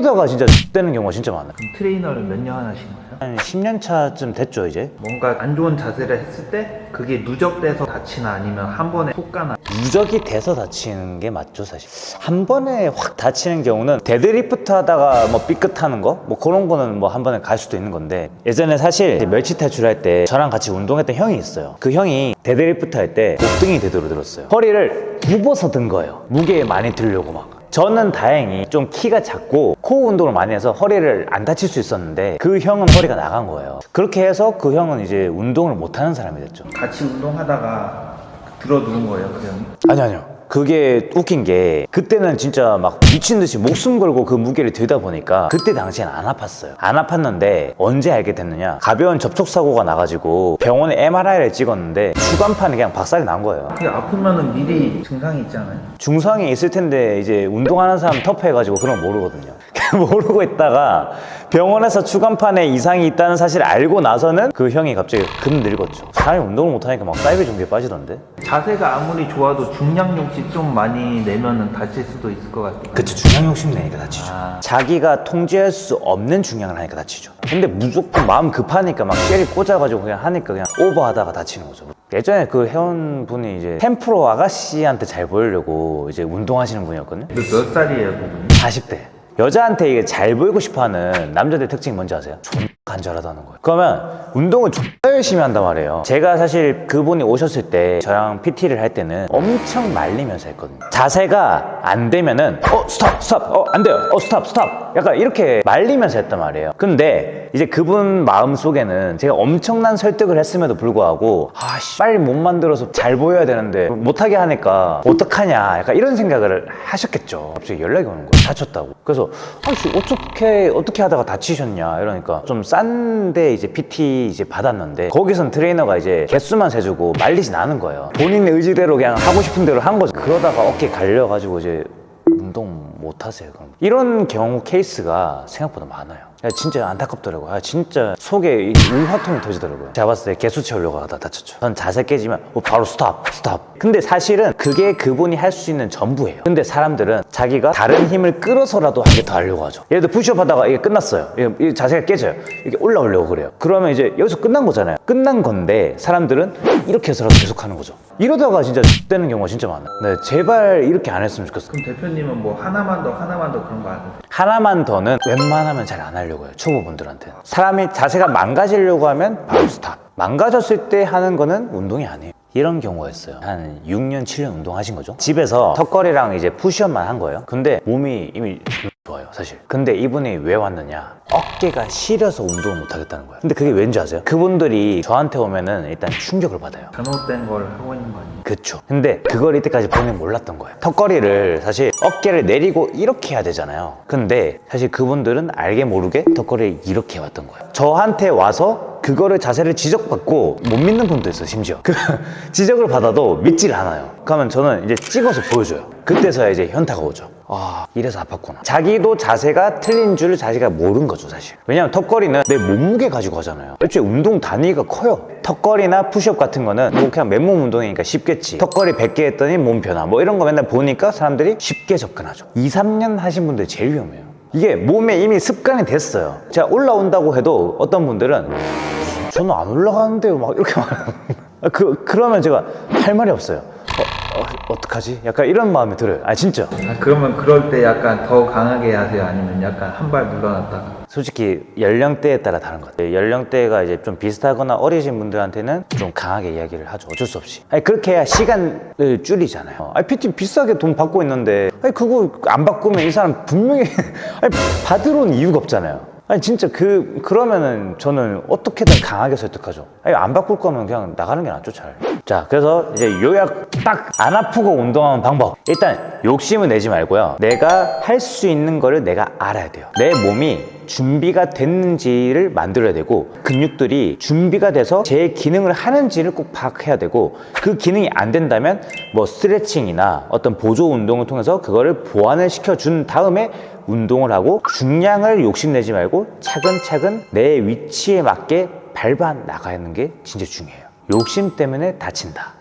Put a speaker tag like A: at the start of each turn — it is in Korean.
A: 하다가 진짜 되는 경우가 진짜 많아요.
B: 트레이너를 몇 년 하신 거예요?
A: 한 10년 차쯤 됐죠 이제.
B: 뭔가 안 좋은 자세를 했을 때 그게 누적돼서 다치나 아니면 한 번에 훅 가나?
A: 누적이 돼서 다치는 게 맞죠 사실. 한 번에 확 다치는 경우는 데드리프트 하다가 뭐 삐끗하는 거? 뭐 그런 거는 뭐 한 번에 갈 수도 있는 건데. 예전에 사실 멸치 탈출할 때 저랑 같이 운동했던 형이 있어요. 그 형이 데드리프트 할 때 곱등이 되도록 들었어요. 허리를 굽어서 든 거예요. 무게 많이 들려고 막 저는 다행히 좀 키가 작고 코어 운동을 많이 해서 허리를 안 다칠 수 있었는데 그 형은 허리가 나간 거예요. 그렇게 해서 그 형은 이제 운동을 못하는 사람이 됐죠.
B: 같이 운동하다가 들어 누운 거예요 그 형이?
A: 아니요 아니요 그게 웃긴 게 그때는 진짜 막 미친 듯이 목숨 걸고 그 무게를 들다 보니까 그때 당시엔 안 아팠어요. 안 아팠는데 언제 알게 됐느냐? 가벼운 접촉사고가 나가지고 병원에 MRI를 찍었는데 주간판이 그냥 박살이 난 거예요.
B: 그게 아프면은 미리 증상이 있잖아요?
A: 중상이 있을 텐데 이제 운동하는 사람 터프해가지고 그런 거 모르거든요. 모르고 있다가 병원에서 추간판에 이상이 있다는 사실을 알고 나서는 그 형이 갑자기 금 늙었죠. 사람이 운동을 못하니까 막 사이버 종교에 빠지던데?
B: 자세가 아무리 좋아도 중량 욕심 좀 많이 내면은 다칠 수도 있을 것 같아요
A: 그치 중량 욕심 내니까 다치죠
B: 아.
A: 자기가 통제할 수 없는 중량을 하니까 다치죠 근데 무조건 마음 급하니까 막 쉐리 꽂아가지고 그냥 하니까 그냥 오버하다가 다치는 거죠 예전에 그 회원분이 이제 템프로 아가씨한테 잘 보이려고 이제 운동하시는 분이었거든요
B: 몇, 몇 살이에요 그분이?
A: 40대 여자한테 이게 잘 보이고 싶어하는 남자들 특징이 뭔지 아세요? 존나 간절하다는 거예요. 그러면 운동을 존나 열심히 한단 말이에요. 제가 사실 그분이 오셨을 때 저랑 PT를 할 때는 엄청 말리면서 했거든요. 자세가 안 되면은 어 stop stop 어 안 돼요. 어 stop stop 약간 이렇게 말리면서 했단 말이에요. 근데 이제 그분 마음속에는 제가 엄청난 설득을 했음에도 불구하고 아씨 빨리 못 만들어서 잘 보여야 되는데 못하게 하니까 어떡하냐 약간 이런 생각을 하셨겠죠. 갑자기 연락이 오는 거예요. 다쳤다고. 그래서 아씨 어떻게 어떻게 하다가 다치셨냐 이러니까 좀 싼데 이제 PT 이제 받았는데 거기선 트레이너가 이제 개수만 세주고 말리진 않은 거예요. 본인의 의지대로 그냥 하고 싶은 대로 한 거죠. 그러다가 어깨 갈려가지고 이제 운동 못 하세요 그럼. 이런 경우 케이스가 생각보다 많아요. 야, 진짜 안타깝더라고요 아, 진짜 속에 이 울화통이 터지더라고요. 제가 봤을 때 개수 채우려고 하다 다쳤죠. 전 자세 깨지면 어, 바로 stop stop. 근데 사실은 그게 그분이 할 수 있는 전부예요. 근데 사람들은 자기가 다른 힘을 끌어서라도 한 개 더 하려고 하죠. 예를 들어 푸시업 하다가 이게 끝났어요. 이게 자세가 깨져요. 이게 올라오려고 그래요. 그러면 이제 여기서 끝난 거잖아요. 끝난 건데 사람들은 이렇게 해서라도 계속 하는 거죠. 이러다가 진짜 되는 경우가 진짜 많아요 네, 제발 이렇게 안 했으면 좋겠어요.
B: 그럼 대표님은 뭐 하나만 더 하나만 더 그런 거안 해요?
A: 하나만 더는 웬만하면 잘 안 하려고 해요 초보분들한테. 사람이 자세가 망가지려고 하면 바로 stop. 망가졌을 때 하는 거는 운동이 아니에요. 이런 경우가 있어요. 한 6년 7년 운동하신 거죠? 집에서 턱걸이랑 이제 푸시업만 한 거예요. 근데 몸이 이미 좋아요 사실. 근데 이분이 왜 왔느냐? 어깨가 시려서 운동을 못 하겠다는 거예요. 근데 그게 왠지 아세요? 그분들이 저한테 오면은 일단 충격을 받아요.
B: 잘못된 걸 하고 있는 거 아니에요?
A: 그쵸. 근데 그걸 이때까지 본인 몰랐던 거예요. 턱걸이를 사실 어깨를 내리고 이렇게 해야 되잖아요. 근데 사실 그분들은 알게 모르게 턱걸이를 이렇게 해왔던 거예요. 저한테 와서 그거를 자세를 지적받고 못 믿는 분도 있어요 심지어. 그 지적을 받아도 믿질 않아요. 그러면 저는 이제 찍어서 보여줘요. 그때서야 이제 현타가 오죠. 아 이래서 아팠구나. 자기도 자세가 틀린 줄 자기가 모른 거죠 사실. 왜냐면 턱걸이는 내 몸무게 가지고 하잖아요. 애초에 운동 단위가 커요. 턱걸이나 푸시업 같은 거는 뭐 그냥 맨몸 운동이니까 쉽겠지. 턱걸이 100개 했더니 몸 변화. 뭐 이런 거 맨날 보니까 사람들이 쉽게 접근하죠. 2, 3년 하신 분들 제일 위험해요. 이게 몸에 이미 습관이 됐어요. 제가 올라온다고 해도 어떤 분들은 저는 안 올라가는데요. 막 이렇게 말하는 그, 그러면 제가 할 말이 없어요. 어, 어, 어떡하지? 약간 이런 마음이 들어요. 아 진짜.
B: 아, 그러면 그럴 때 약간 더 강하게 하세요? 아니면 약간 한발 물러났다가?
A: 솔직히 연령대에 따라 다른 것 같아요. 연령대가 이제 좀 비슷하거나 어리신 분들한테는 좀 강하게 이야기를 하죠. 어쩔 수 없이. 아니 그렇게 해야 시간을 줄이잖아요. 아니 PT 비싸게 돈 받고 있는데. 아니 그거 안 바꾸면 이 사람 분명히 아니 받으러 온 이유가 없잖아요 아니 진짜 그 그러면은 저는 어떻게든 강하게 설득하죠. 아니 안 바꿀 거면 그냥 나가는 게 낫죠 잘 자 그래서 이제 요약 딱 안 아프고 운동하는 방법. 일단 욕심을 내지 말고요. 내가 할 수 있는 거를 내가 알아야 돼요. 내 몸이 준비가 됐는지를 만들어야 되고 근육들이 준비가 돼서 제 기능을 하는지를 꼭 파악해야 되고 그 기능이 안 된다면 뭐 스트레칭이나 어떤 보조 운동을 통해서 그거를 보완을 시켜준 다음에 운동을 하고 중량을 욕심내지 말고 차근차근 내 위치에 맞게 밟아 나가는 게 진짜 중요해요. 욕심 때문에 다친다